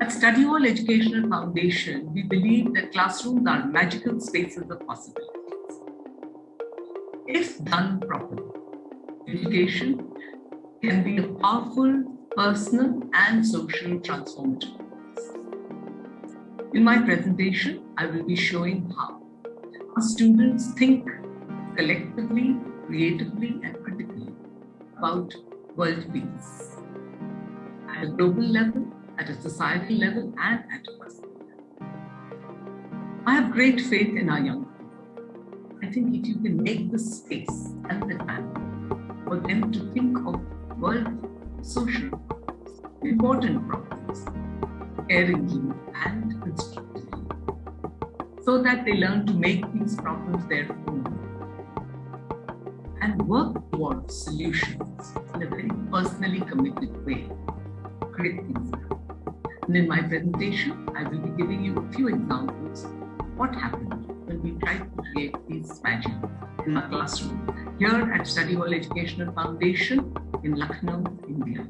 At Study Hall Educational Foundation, we believe that classrooms are magical spaces of possibilities. If done properly, education can be a powerful personal and social transformative force. In my presentation, I will be showing how our students think collectively, creatively, and critically about world peace at a global level, at a societal level, and at a personal level. I have great faith in our young people. I think if you can make the space and the time for them to think of world social problems, important problems, caringly and constructively, so that they learn to make these problems their own and work towards solutions in a very personally committed way. Great things. And in my presentation, I will be giving you a few examples of what happened when we tried to create these magic in my classroom here at Study Hall Educational Foundation in Lucknow, India.